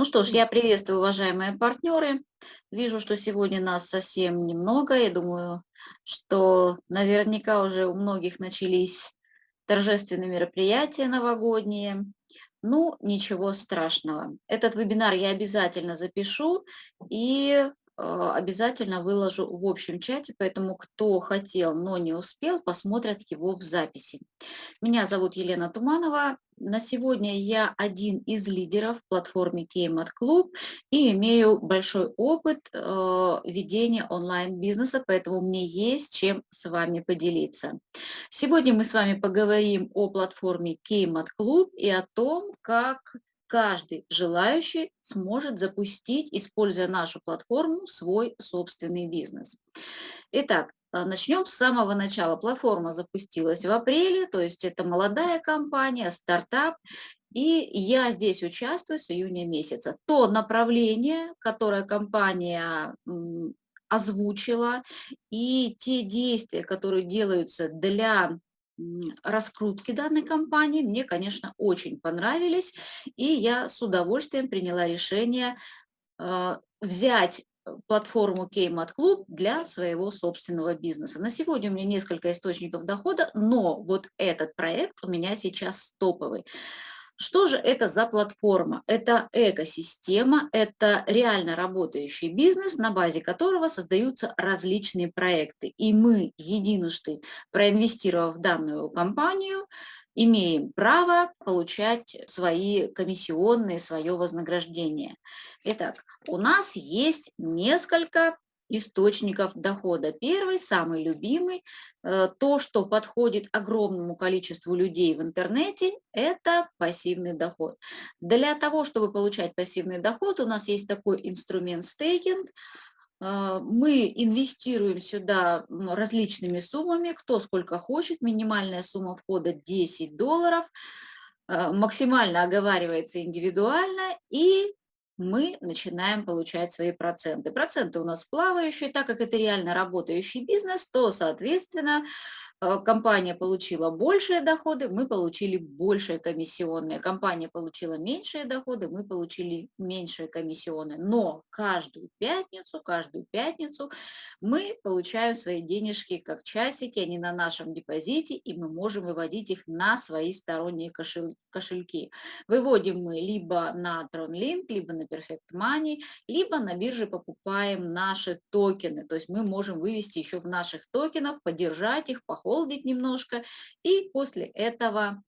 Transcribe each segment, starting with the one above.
Ну что ж, я приветствую, уважаемые партнеры. Вижу, что сегодня нас совсем немного. Я думаю, что наверняка уже у многих начались торжественные мероприятия новогодние. Ну, ничего страшного. Этот вебинар я обязательно запишу и обязательно выложу в общем чате, поэтому кто хотел, но не успел, посмотрят его в записи. Меня зовут Елена Туманова. На сегодня я один из лидеров в платформе Кеймат Клуб и имею большой опыт э, ведения онлайн-бизнеса, поэтому мне есть чем с вами поделиться. Сегодня мы с вами поговорим о платформе Кеймат Клуб и о том, как каждый желающий сможет запустить, используя нашу платформу, свой собственный бизнес. Итак, а, начнем с самого начала. Платформа запустилась в апреле, то есть это молодая компания, стартап, и я здесь участвую с июня месяца. То направление, которое компания озвучила, и те действия, которые делаются для раскрутки данной компании мне, конечно, очень понравились, и я с удовольствием приняла решение а, взять э, платформу Кеймат Клуб для своего собственного бизнеса. На сегодня у меня несколько источников дохода, но вот этот проект у меня сейчас топовый. Что же это за платформа? Это экосистема, это реально работающий бизнес, на базе которого создаются различные проекты. И мы, единожды проинвестировав в данную компанию, имеем право получать свои комиссионные, свое вознаграждение. Итак, у нас есть несколько источников дохода. Первый, самый любимый, э, то, что подходит огромному количеству людей в интернете, это пассивный доход. Для того, чтобы получать пассивный доход, у нас есть такой инструмент стейкинг. Э, мы инвестируем сюда различными суммами, кто сколько хочет. Минимальная сумма входа 10 долларов э, максимально оговаривается индивидуально, и мы начинаем получать свои проценты. Проценты у нас плавающие, так как это реально работающий бизнес, то, соответственно, компания получила большие доходы, мы получили большие комиссионные. Компания получила меньшие доходы, мы получили меньшие комиссионные. Но каждую пятницу, каждую пятницу мы получаем свои денежки как часики, они на нашем депозите, и мы можем выводить их на свои сторонние кошельки. Выводим мы либо на TronLink, либо на Perfect Money, либо на бирже покупаем наши токены. То есть мы можем вывести еще в наших токенах, поддержать их, поход холдить немножко, и после этого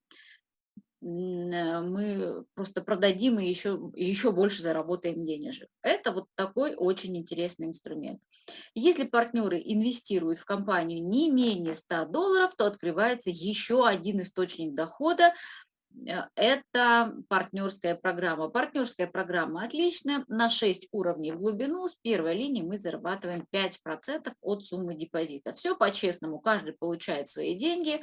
э, мы просто продадим и еще, еще больше заработаем денежек. Это вот такой очень интересный инструмент. Если партнеры инвестируют в компанию не менее 100 долларов, то открывается еще один источник дохода, это партнерская программа. Партнерская программа отличная, на 6 уровней в глубину, с первой линии мы зарабатываем 5% от суммы депозита. Все по-честному, каждый получает свои деньги,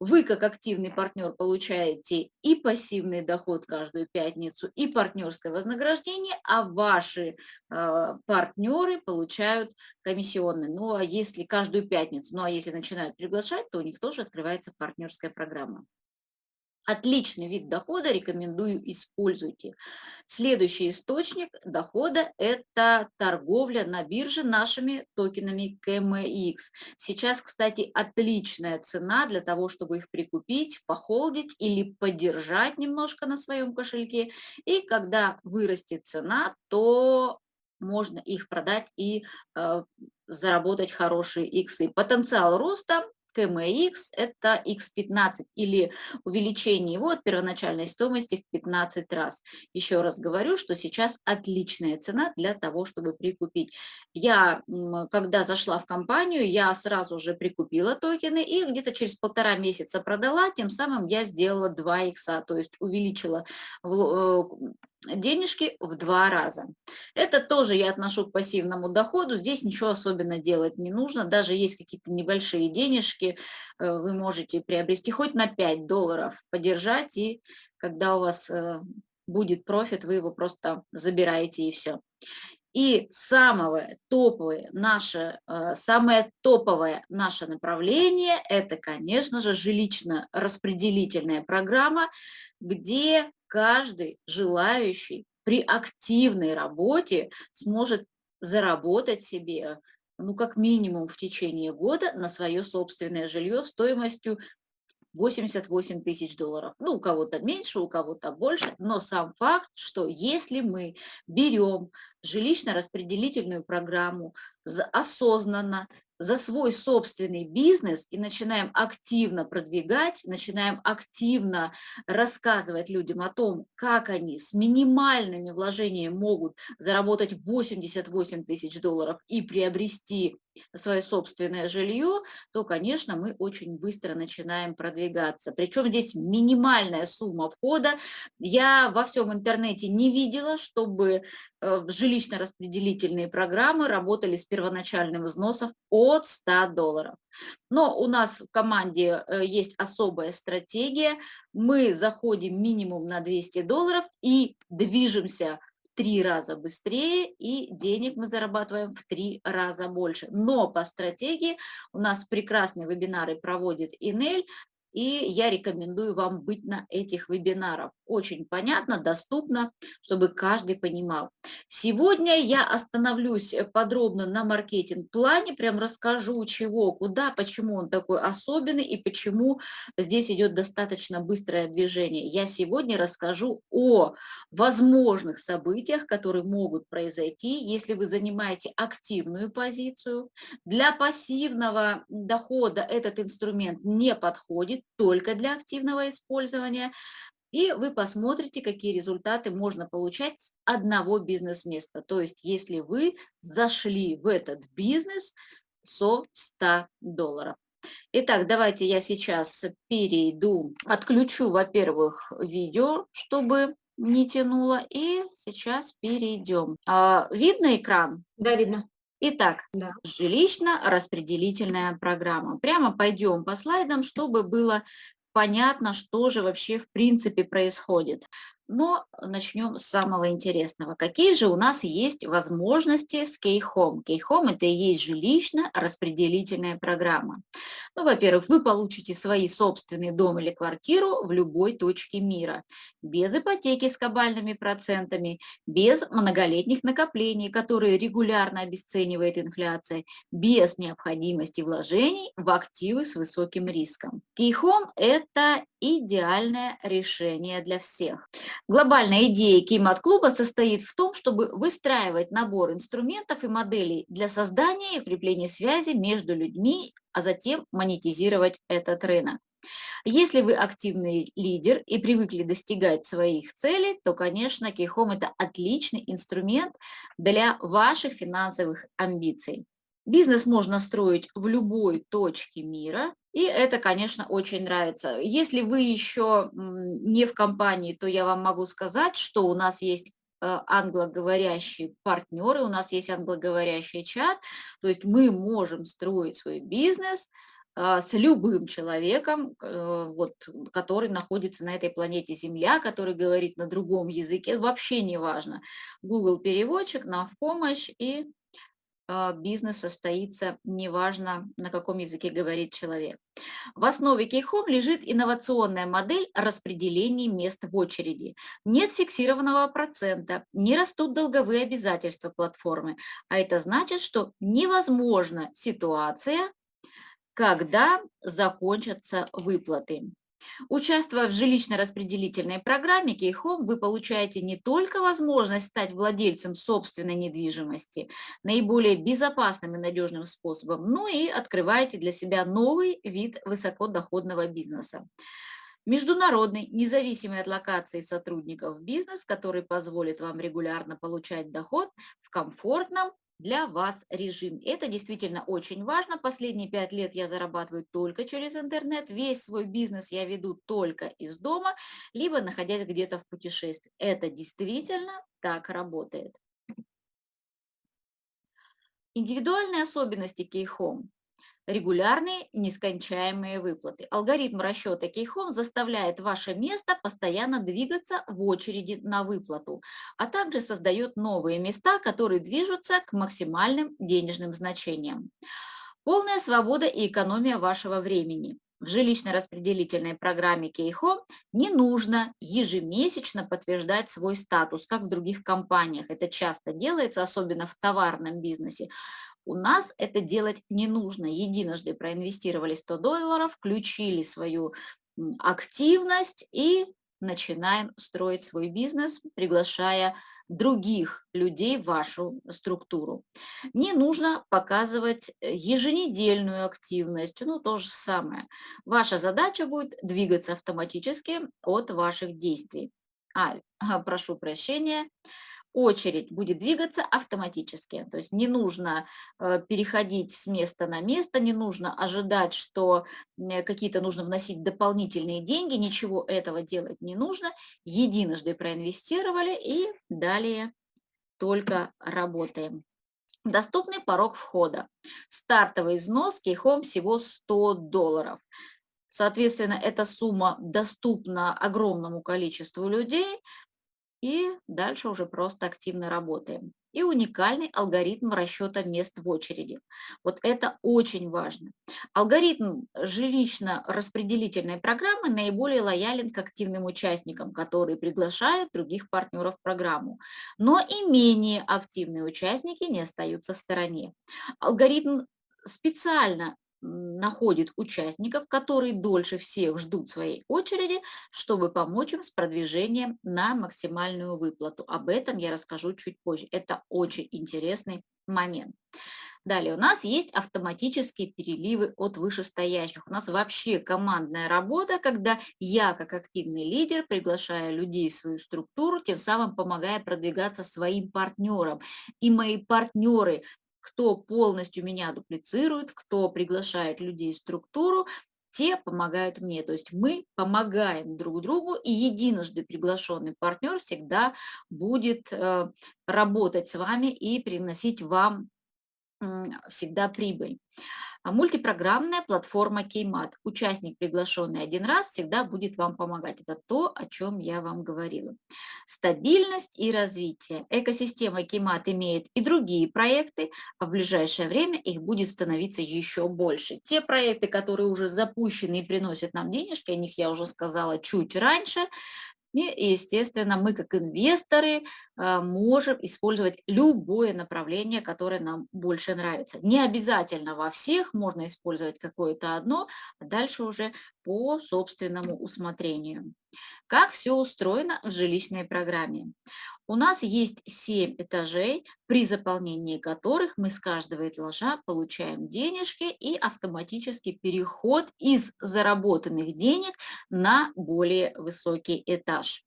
вы, как активный партнер, получаете и пассивный доход каждую пятницу, и партнерское вознаграждение, а ваши э, партнеры получают комиссионные. Ну, а если каждую пятницу, ну, а если начинают приглашать, то у них тоже открывается партнерская программа. Отличный вид дохода, рекомендую, используйте. Следующий источник дохода – это торговля на бирже нашими токенами KMX. Сейчас, кстати, отличная цена для того, чтобы их прикупить, похолдить или поддержать немножко на своем кошельке. И когда вырастет цена, то можно их продать и э, заработать хорошие иксы. Потенциал роста КМХ – это X15 или увеличение его от первоначальной стоимости в 15 раз. Еще раз говорю, что сейчас отличная цена для того, чтобы прикупить. Я, когда зашла в компанию, я сразу же прикупила токены и где-то через полтора месяца продала, тем самым я сделала 2 икса, то есть увеличила э, денежки в два раза. Это тоже я отношу к пассивному доходу. Здесь ничего особенно делать не нужно. Даже есть какие-то небольшие денежки, э, вы можете приобрести хоть на 5 долларов, подержать, и когда у вас э, будет профит, вы его просто забираете и все. И самое топовое наше, э, самое топовое наше направление – это, конечно же, жилищно-распределительная программа, где каждый желающий при активной работе сможет заработать себе ну, как минимум в течение года на свое собственное жилье стоимостью 88 тысяч долларов. Ну, у кого-то меньше, у кого-то больше, но сам факт, что если мы берем жилищно-распределительную программу осознанно, за свой собственный бизнес и начинаем активно продвигать, начинаем активно рассказывать людям о том, как они с минимальными вложениями могут заработать 88 тысяч долларов и приобрести свое собственное жилье, то, конечно, мы очень быстро начинаем продвигаться. Причем здесь минимальная сумма входа. Я во всем интернете не видела, чтобы э, жилищно-распределительные программы работали с первоначальным взносом от 100 долларов. Но у нас в команде э, есть особая стратегия. Мы заходим минимум на 200 долларов и движемся три раза быстрее, и денег мы зарабатываем в три раза больше. Но по стратегии у нас прекрасные вебинары проводит Инель, и я рекомендую вам быть на этих вебинарах. Очень понятно, доступно, чтобы каждый понимал. Сегодня я остановлюсь подробно на маркетинг-плане, прям расскажу чего, куда, почему он такой особенный и почему здесь идет достаточно быстрое движение. Я сегодня расскажу о возможных событиях, которые могут произойти, если вы занимаете активную позицию. Для пассивного дохода этот инструмент не подходит, только для активного использования, и вы посмотрите, какие результаты можно получать с одного бизнес-места. То есть, если вы зашли в этот бизнес со 100 долларов. Итак, давайте я сейчас перейду, отключу, во-первых, видео, чтобы не тянуло, и сейчас перейдем. А, видно экран? Да, видно. Итак, да. жилищно-распределительная программа. Прямо пойдем по слайдам, чтобы было понятно, что же вообще в принципе происходит. Но начнем с самого интересного. Какие же у нас есть возможности с Кейхом? Кейхом – это и есть жилищно-распределительная программа. Ну, во-первых, вы получите свои собственный дом или квартиру в любой точке мира, без ипотеки с кабальными процентами, без многолетних накоплений, которые регулярно обесценивает инфляция, без необходимости вложений в активы с высоким риском. Кейхом – это идеальное решение для всех. Глобальная идея Кеймат-клуба состоит в том, чтобы выстраивать набор инструментов и моделей для создания и укрепления связи между людьми, а затем монетизировать этот рынок. Если вы активный лидер и привыкли достигать своих целей, то, конечно, Кейхом – это отличный инструмент для ваших финансовых амбиций. Бизнес можно строить в любой точке мира, и это, конечно, очень нравится. Если вы еще не в компании, то я вам могу сказать, что у нас есть э, англоговорящие партнеры, у нас есть англоговорящий чат, то есть мы можем строить свой бизнес э, с любым человеком, э, вот, который находится на этой планете Земля, который говорит на другом языке, вообще не важно. Google переводчик нам в помощь, и бизнес состоится, неважно, на каком языке говорит человек. В основе Кейхом лежит инновационная модель распределения мест в очереди. Нет фиксированного процента, не растут долговые обязательства платформы, а это значит, что невозможна ситуация, когда закончатся выплаты. Участвуя в жилищно-распределительной программе Кейхом, вы получаете не только возможность стать владельцем собственной недвижимости наиболее безопасным и надежным способом, но и открываете для себя новый вид высокодоходного бизнеса. Международный, независимый от локации сотрудников бизнес, который позволит вам регулярно получать доход в комфортном для вас режим. Это действительно очень важно. Последние пять лет я зарабатываю только через интернет. Весь свой бизнес я веду только из дома, либо находясь где-то в путешествии. Это действительно так работает. Индивидуальные особенности Кейхом регулярные нескончаемые выплаты. Алгоритм расчета Кейхом заставляет ваше место постоянно двигаться в очереди на выплату, а также создает новые места, которые движутся к максимальным денежным значениям. Полная свобода и экономия вашего времени. в жилищно-распределительной программе Кейхом не нужно ежемесячно подтверждать свой статус, как в других компаниях. Это часто делается, особенно в товарном бизнесе. У нас это делать не нужно. Единожды проинвестировали 100 долларов, включили свою активность и начинаем строить свой бизнес, приглашая других людей в вашу структуру. Не нужно показывать э, еженедельную активность, ну то же самое. Ваша задача будет двигаться автоматически от ваших действий. А, прошу прощения, очередь будет двигаться автоматически. То есть не нужно э, переходить с места на место, не нужно ожидать, что какие-то нужно вносить дополнительные деньги, ничего этого делать не нужно. Единожды проинвестировали и далее только работаем. Доступный порог входа. Стартовый взнос Кейхом всего 100 долларов. Соответственно, эта сумма доступна огромному количеству людей, и дальше уже просто активно работаем. И уникальный алгоритм расчета мест в очереди. Вот это очень важно. Алгоритм жилищно-распределительной программы наиболее лоялен к активным участникам, которые приглашают других партнеров в программу. Но и менее активные участники не остаются в стороне. Алгоритм специально находит участников, которые дольше всех ждут своей очереди, чтобы помочь им с продвижением на максимальную выплату. Об этом я расскажу чуть позже. Это очень интересный момент. Далее у нас есть автоматические переливы от вышестоящих. У нас вообще командная работа, когда я как активный лидер приглашаю людей в свою структуру, тем самым помогая продвигаться своим партнерам. И мои партнеры кто полностью меня дуплицирует, кто приглашает людей в структуру, те помогают мне. То есть мы помогаем друг другу, и единожды приглашенный партнер всегда будет э, работать с вами и приносить вам всегда прибыль. А мультипрограммная платформа Кеймат. Участник, приглашенный один раз, всегда будет вам помогать. Это то, о чем я вам говорила. Стабильность и развитие. Экосистема Кеймат имеет и другие проекты, а в ближайшее время их будет становиться еще больше. Те проекты, которые уже запущены и приносят нам денежки, о них я уже сказала чуть раньше, и, естественно, мы как инвесторы а, можем использовать любое направление, которое нам больше нравится. Не обязательно во всех можно использовать какое-то одно, а дальше уже по собственному усмотрению. Как все устроено в жилищной программе? У нас есть 7 этажей, при заполнении которых мы с каждого этажа получаем денежки и автоматический переход из заработанных денег на более высокий этаж.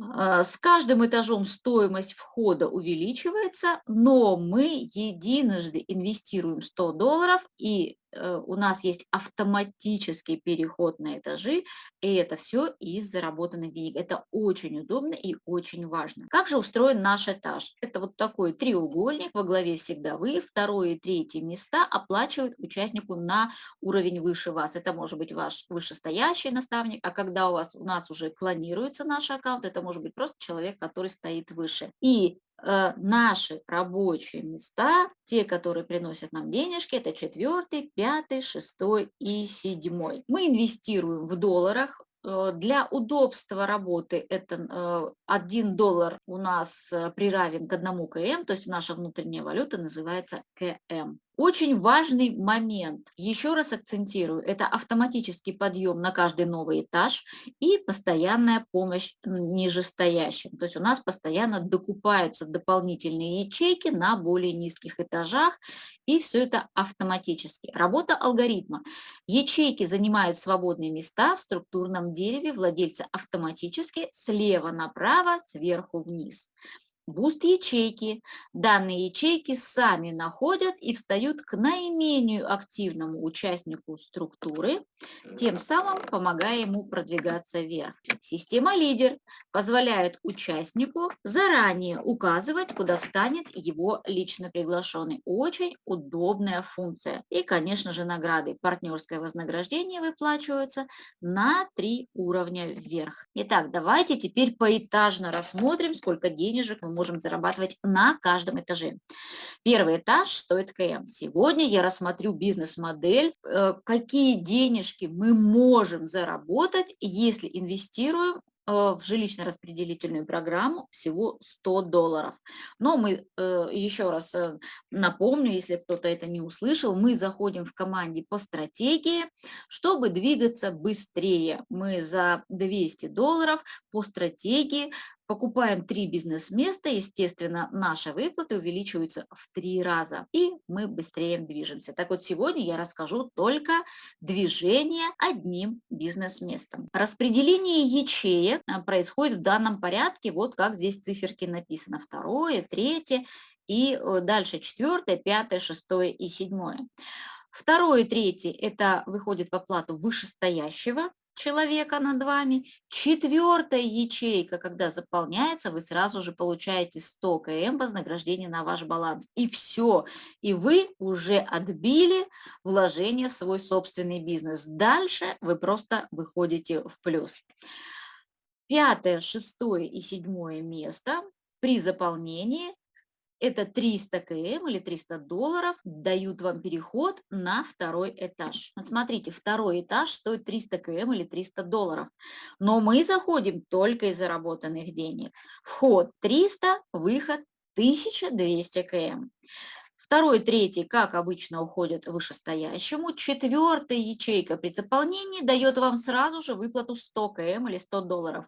А, с каждым этажом стоимость входа увеличивается, но мы единожды инвестируем 100 долларов и у нас есть автоматический переход на этажи, и это все из заработанных денег. Это очень удобно и очень важно. Как же устроен наш этаж? Это вот такой треугольник, во главе всегда вы, второе и третье места оплачивают участнику на уровень выше вас. Это может быть ваш вышестоящий наставник, а когда у вас у нас уже клонируется наш аккаунт, это может быть просто человек, который стоит выше. И Э, наши рабочие места, те, которые приносят нам денежки, это четвертый, пятый, шестой и седьмой. Мы инвестируем в долларах, Э, для удобства работы это 1 э, доллар у нас э, приравен к одному КМ, то есть наша внутренняя валюта называется КМ. Очень важный момент, еще раз акцентирую, это автоматический подъем на каждый новый этаж и постоянная помощь нижестоящим. То есть у нас постоянно докупаются дополнительные ячейки на более низких этажах, и все это автоматически. Работа алгоритма. Ячейки занимают свободные места в структурном дереве владельца автоматически слева направо, сверху вниз буст ячейки. Данные ячейки сами находят и встают к наименее активному участнику структуры, тем самым помогая ему продвигаться вверх. Система лидер позволяет участнику заранее указывать, куда встанет его лично приглашенный. Очень удобная функция. И, конечно же, награды. Партнерское вознаграждение выплачиваются на три уровня вверх. Итак, давайте теперь поэтажно рассмотрим, сколько денежек мы можем зарабатывать на каждом этаже. Первый этаж стоит КМ. Сегодня я рассмотрю бизнес-модель, э, какие денежки мы можем заработать, если инвестируем Э, в жилищно-распределительную программу всего 100 долларов. Но мы, э, еще раз напомню, если кто-то это не услышал, мы заходим в команде по стратегии, чтобы двигаться быстрее. Мы за 200 долларов по стратегии Покупаем три бизнес-места, естественно, наши выплаты увеличиваются в три раза, и мы быстрее движемся. Так вот, сегодня я расскажу только движение одним бизнес-местом. Распределение ячеек а, происходит в данном порядке, вот как здесь циферки написано, второе, третье, и э, дальше четвертое, пятое, шестое и седьмое. Второе, третье – это выходит в оплату вышестоящего человека над вами. Четвертая ячейка, когда заполняется, вы сразу же получаете 100 км вознаграждения на ваш баланс. И все. И вы уже отбили вложение в свой собственный бизнес. Дальше вы просто выходите в плюс. Пятое, шестое и седьмое место при заполнении это 300 км или 300 долларов дают вам переход на второй этаж. Вот смотрите, второй этаж стоит 300 км или 300 долларов, но мы заходим только из заработанных денег. Вход 300, выход 1200 км. Второй, третий, как обычно, уходит вышестоящему. Четвертая ячейка при заполнении дает вам сразу же выплату 100 км или 100 долларов.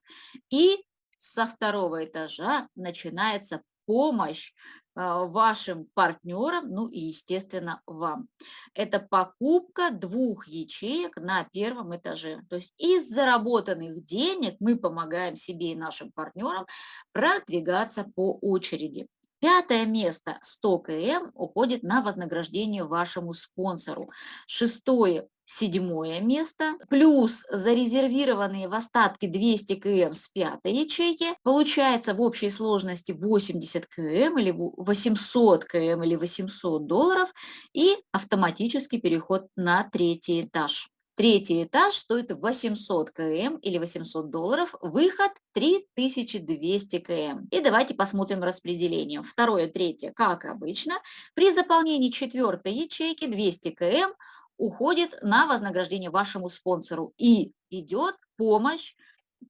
И со второго этажа начинается помощь вашим партнерам, ну и, естественно, вам. Это покупка двух ячеек на первом этаже. То есть из заработанных денег мы помогаем себе и нашим партнерам продвигаться по очереди. Пятое место 100 км уходит на вознаграждение вашему спонсору. Шестое седьмое место, плюс зарезервированные в остатке 200 км с пятой ячейки, получается в общей сложности 80 км или 800 км или 800 долларов и автоматический переход на третий этаж. Третий этаж стоит 800 км или 800 долларов, выход 3200 км. И давайте посмотрим распределение. Второе, третье, как обычно, при заполнении четвертой ячейки 200 км уходит на вознаграждение вашему спонсору и идет помощь,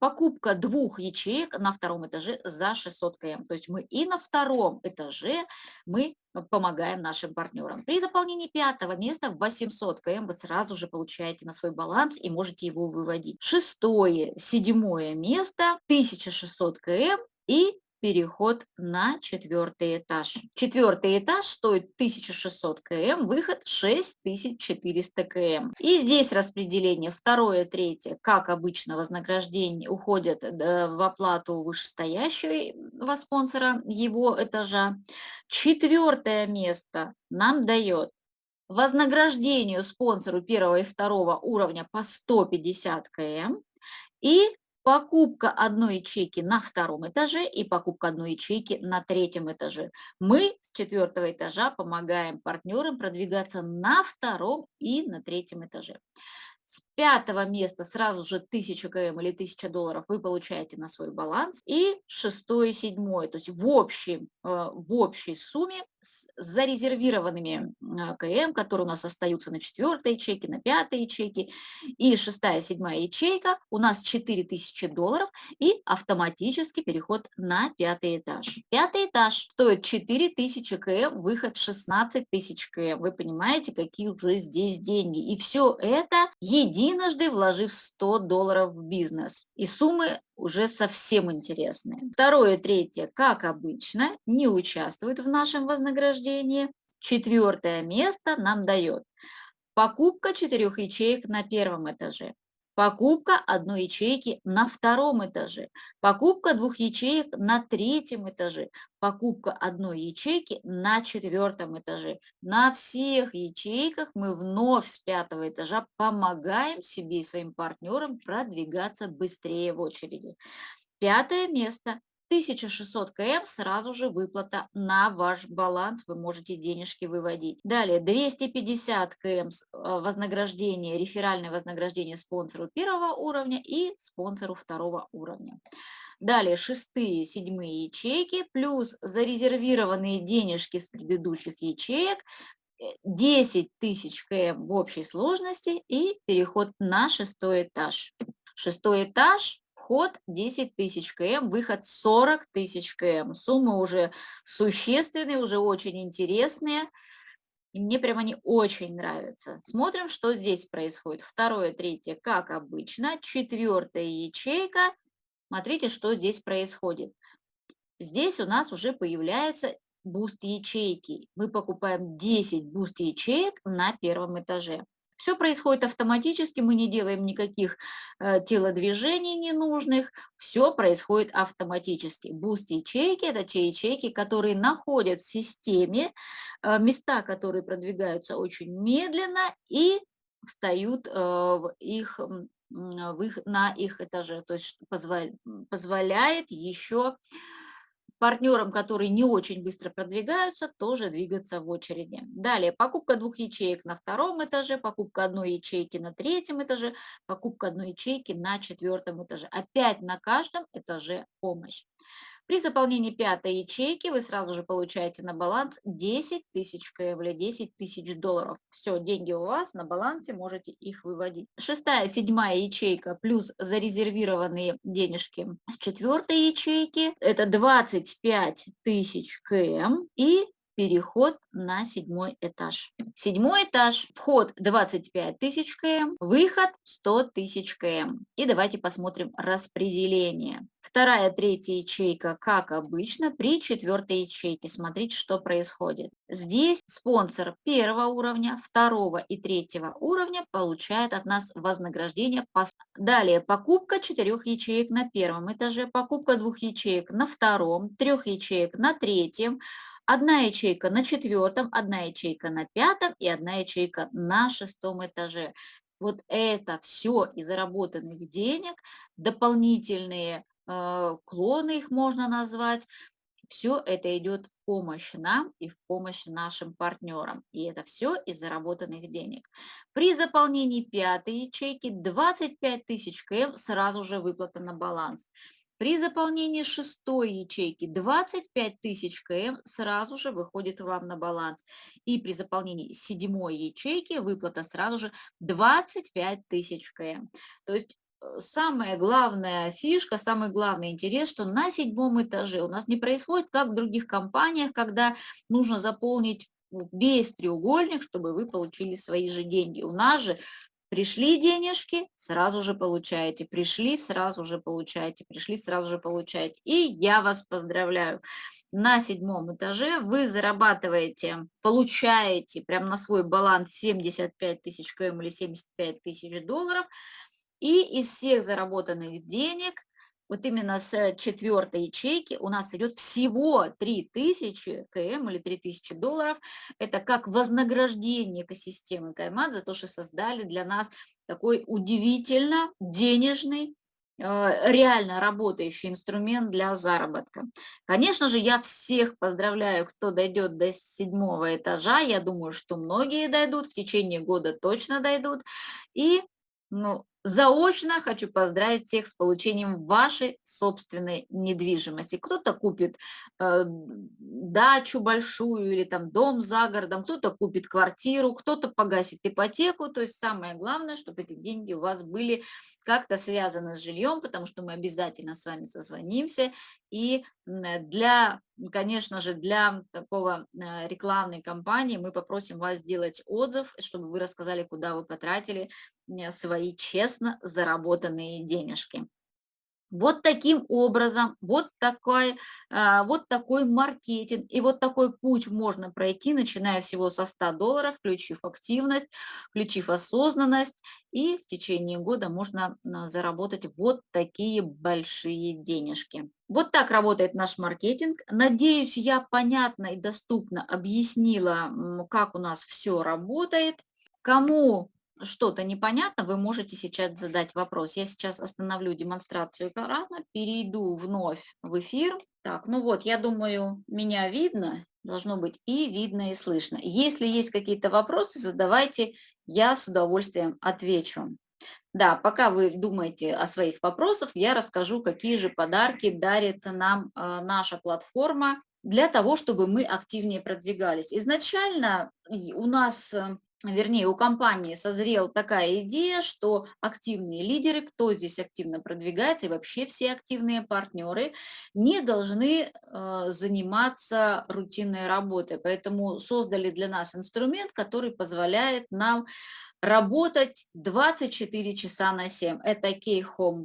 покупка двух ячеек на втором этаже за 600 км. То есть мы и на втором этаже мы помогаем нашим партнерам. При заполнении пятого места в 800 км вы сразу же получаете на свой баланс и можете его выводить. Шестое, седьмое место 1600 км и переход на четвертый этаж. Четвертый этаж стоит 1600 км, выход 6400 км. И здесь распределение второе, третье, как обычно вознаграждение уходят в оплату вышестоящего спонсора его этажа. Четвертое место нам дает вознаграждению спонсору первого и второго уровня по 150 км и покупка одной ячейки на втором этаже и покупка одной ячейки на третьем этаже. Мы с четвертого этажа помогаем партнерам продвигаться на втором и на третьем этаже. Пятого места сразу же 1000 км или 1000 долларов вы получаете на свой баланс. И шестое, седьмое, то есть в, общем, э, в общей сумме с зарезервированными э, КМ, которые у нас остаются на четвертой ячейке, на пятой ячейке, и шестая, седьмая ячейка, у нас 4000 долларов и автоматический переход на пятый этаж. Пятый этаж стоит 4000 км, выход 16 тысяч км. Вы понимаете, какие уже здесь деньги. И все это единожды вложив 100 долларов в бизнес. И суммы уже совсем интересные. Второе, третье, как обычно, не участвует в нашем вознаграждении. Четвертое место нам дает покупка четырех ячеек на первом этаже, покупка одной ячейки на втором этаже, покупка двух ячеек на третьем этаже, покупка одной ячейки на четвертом этаже. На всех ячейках мы вновь с пятого этажа помогаем себе и своим партнерам продвигаться быстрее в очереди. Пятое место 1600 км сразу же выплата на ваш баланс, вы можете денежки выводить. Далее 250 км а, вознаграждение, реферальное вознаграждение спонсору первого уровня и спонсору второго уровня. Далее шестые, седьмые ячейки плюс зарезервированные денежки с предыдущих ячеек 10 тысяч км в общей сложности и переход на шестой этаж. Шестой этаж, вход 10 тысяч км, выход 40 тысяч км. Суммы уже существенные, уже очень интересные. И мне прям они очень нравятся. Смотрим, что здесь происходит. Второе, третье, как обычно. Четвертая ячейка. Смотрите, что здесь происходит. Здесь у нас уже появляются буст ячейки. Мы покупаем 10 буст ячеек на первом этаже. Все происходит автоматически, мы не делаем никаких э, телодвижений ненужных, все происходит автоматически. Буст ячейки – это те ячейки, которые находят в системе, э, места, которые продвигаются очень медленно и встают э, в их, в их, на их этаже, то есть позволяет еще партнерам, которые не очень быстро продвигаются, тоже двигаться в очереди. Далее, покупка двух ячеек на втором этаже, покупка одной ячейки на третьем этаже, покупка одной ячейки на четвертом этаже. Опять на каждом этаже помощь. При заполнении пятой ячейки вы сразу же получаете на баланс 10 тысяч КВ, 10 тысяч долларов. Все, деньги у вас на балансе, можете их выводить. Шестая, седьмая ячейка плюс зарезервированные денежки с четвертой ячейки. Это 25 тысяч КМ и переход на седьмой этаж. Седьмой этаж, вход 25 тысяч км, выход 100 тысяч км. И давайте посмотрим распределение. Вторая, третья ячейка, как обычно, при четвертой ячейке. Смотрите, что происходит. Здесь спонсор первого уровня, второго и третьего уровня получает от нас вознаграждение. Далее, покупка четырех ячеек на первом этаже, покупка двух ячеек на втором, трех ячеек на третьем, Одна ячейка на четвертом, одна ячейка на пятом и одна ячейка на шестом этаже. Вот это все из заработанных денег, дополнительные э, клоны их можно назвать, все это идет в помощь нам и в помощь нашим партнерам. И это все из заработанных денег. При заполнении пятой ячейки 25 тысяч КМ сразу же выплата на баланс. При заполнении шестой ячейки 25 тысяч КМ сразу же выходит вам на баланс. И при заполнении седьмой ячейки выплата сразу же 25 тысяч КМ. То есть э, самая главная фишка, самый главный интерес, что на седьмом этаже у нас не происходит, как в других компаниях, когда нужно заполнить весь треугольник, чтобы вы получили свои же деньги. У нас же Пришли денежки, сразу же получаете. Пришли, сразу же получаете. Пришли, сразу же получаете. И я вас поздравляю. На седьмом этаже вы зарабатываете, получаете прямо на свой баланс 75 тысяч км или 75 тысяч долларов. И из всех заработанных денег вот именно с четвертой ячейки у нас идет всего 3000 КМ или 3000 долларов. Это как вознаграждение экосистемы Каймат за то, что создали для нас такой удивительно денежный э, реально работающий инструмент для заработка. Конечно же, я всех поздравляю, кто дойдет до седьмого этажа. Я думаю, что многие дойдут, в течение года точно дойдут. И ну, Заочно хочу поздравить всех с получением вашей собственной недвижимости. Кто-то купит э, дачу большую или там дом за городом, кто-то купит квартиру, кто-то погасит ипотеку. То есть самое главное, чтобы эти деньги у вас были как-то связаны с жильем, потому что мы обязательно с вами созвонимся. И для, конечно же, для такого э, рекламной кампании мы попросим вас сделать отзыв, чтобы вы рассказали, куда вы потратили свои честно заработанные денежки. Вот таким образом, вот такой, а, вот такой маркетинг и вот такой путь можно пройти, начиная всего со 100 долларов, включив активность, включив осознанность, и в течение года можно а, заработать вот такие большие денежки. Вот так работает наш маркетинг. Надеюсь, я понятно и доступно объяснила, как у нас все работает. Кому что-то непонятно, вы можете сейчас задать вопрос. Я сейчас остановлю демонстрацию экрана, перейду вновь в эфир. Так, ну вот, я думаю, меня видно, должно быть и видно, и слышно. Если есть какие-то вопросы, задавайте, я с удовольствием отвечу. Да, пока вы думаете о своих вопросах, я расскажу, какие же подарки дарит нам э, наша платформа для того, чтобы мы активнее продвигались. Изначально у нас э, вернее, у компании созрела такая идея, что активные лидеры, кто здесь активно продвигается, и вообще все активные партнеры, не должны э, заниматься рутинной работой. Поэтому создали для нас инструмент, который позволяет нам работать 24 часа на 7. Это Key-Home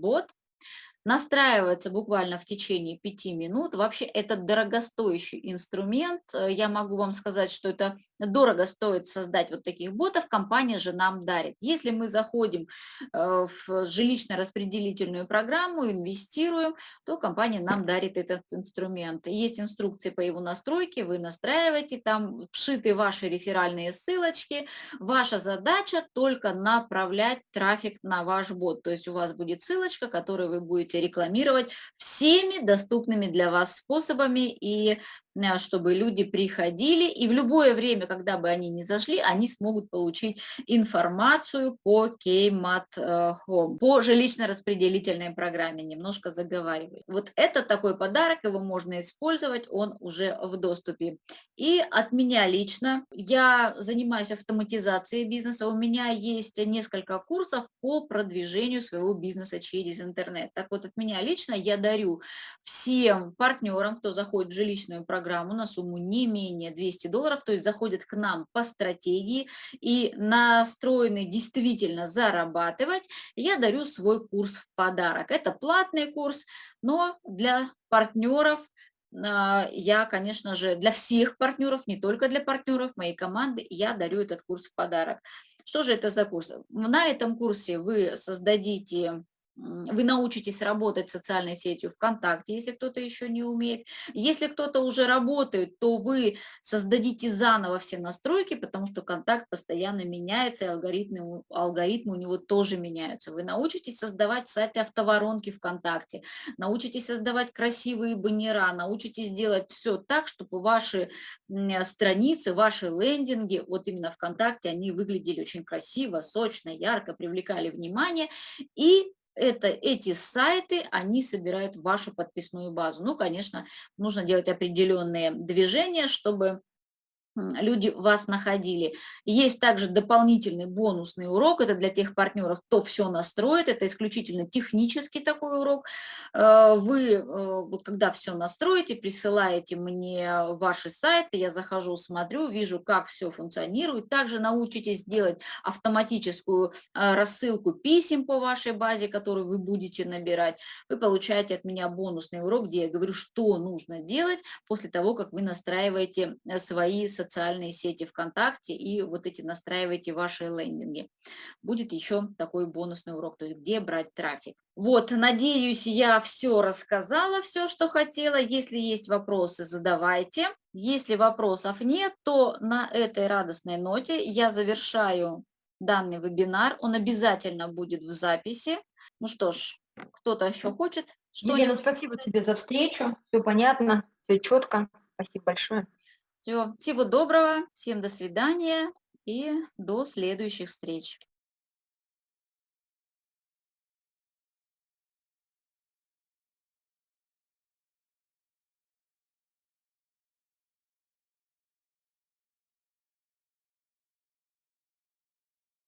настраивается буквально в течение пяти минут. Вообще это дорогостоящий инструмент. Э, я могу вам сказать, что это дорого стоит создать вот таких ботов, компания же нам дарит. Если мы заходим э, в жилищно-распределительную программу, инвестируем, то компания нам дарит этот инструмент. Есть инструкции по его настройке, вы настраиваете, там вшиты ваши реферальные ссылочки. Ваша задача только направлять трафик на ваш бот. То есть у вас будет ссылочка, которую вы будете рекламировать всеми доступными для вас способами и Э, чтобы люди приходили, и в любое время, когда бы они не зашли, они смогут получить информацию по Kmat э, Home, по жилищно-распределительной программе, немножко заговариваю. Вот это такой подарок, его можно использовать, он уже в доступе. И от меня лично, я занимаюсь автоматизацией бизнеса, у меня есть несколько курсов по продвижению своего бизнеса через интернет. Так вот, от меня лично я дарю всем партнерам, кто заходит в жилищную программу, на сумму не менее 200 долларов, то есть заходят к нам по стратегии и настроены действительно зарабатывать, я дарю свой курс в подарок. Это платный курс, но для партнеров а, я, конечно же, для всех партнеров, не только для партнеров моей команды, я дарю этот курс в подарок. Что же это за курс? На этом курсе вы создадите вы научитесь работать социальной сетью ВКонтакте, если кто-то еще не умеет. Если кто-то уже работает, то вы создадите заново все настройки, потому что контакт постоянно меняется, и алгоритмы, алгоритмы у него тоже меняются. Вы научитесь создавать сайты автоворонки ВКонтакте, научитесь создавать красивые баннера, научитесь делать все так, чтобы ваши страницы, ваши лендинги, вот именно ВКонтакте, они выглядели очень красиво, сочно, ярко, привлекали внимание, и это, эти сайты, они собирают вашу подписную базу. Ну, конечно, нужно делать определенные движения, чтобы люди вас находили. Есть также дополнительный бонусный урок, это для тех партнеров, кто все настроит, это исключительно технический такой урок. Э, вы, э, вот когда все настроите, присылаете мне ваши сайты, я захожу, смотрю, вижу, как все функционирует. Также научитесь делать автоматическую э, рассылку писем по вашей базе, которую вы будете набирать. Вы получаете от меня бонусный урок, где я говорю, что нужно делать после того, как вы настраиваете свои социальные социальные сети ВКонтакте и вот эти настраивайте ваши лендинги. Будет еще такой бонусный урок, то есть где брать трафик. Вот, надеюсь, я все рассказала, все, что хотела. Если есть вопросы, задавайте. Если вопросов нет, то на этой радостной ноте я завершаю данный вебинар. Он обязательно будет в записи. Ну что ж, кто-то еще хочет? Елена, спасибо тебе за встречу. Все понятно, все четко. Спасибо большое. Все, всего доброго, всем до свидания и до следующих встреч.